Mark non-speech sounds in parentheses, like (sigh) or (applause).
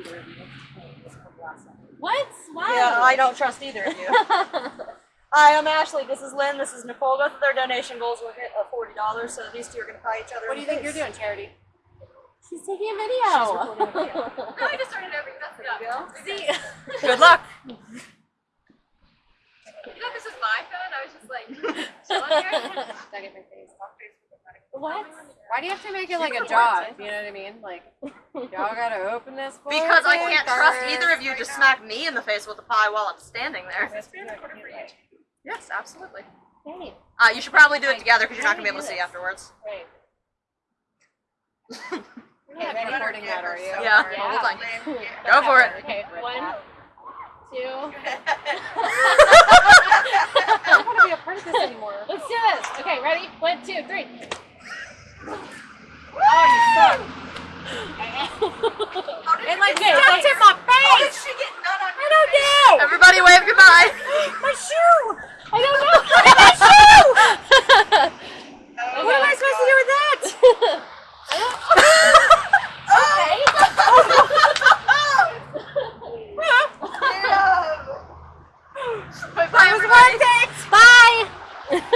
either of you. What? Why? Yeah, I don't trust either of you. (laughs) Hi, I'm Ashley. This is Lynn. This is Nicole. Both of their donation goals will hit uh, forty dollars, so these two are going to pie each other. What do you think you're doing, Charity? She's taking a video. recording a video. No, (laughs) I just started over. That's enough. See, Good luck. (laughs) You know, this is my phone. I was just like chilling here. Stuck in my face. What? Why do you have to make it like a job? You know what I mean? Like, y'all gotta open this for Because I can't trust either of you to smack me in the face with a pie while I'm standing there. Yes, absolutely. Hey, Uh, you should probably do it together because you're not going to be able to see afterwards. right. (laughs) You're recording that, are you? Yeah, Yeah. hold on. (laughs) Go for it. Okay, one, two. (laughs) I don't want to be a part of this anymore. Let's do this. Okay, ready? One, two, three. Oh, you suck. (laughs) It like Okay,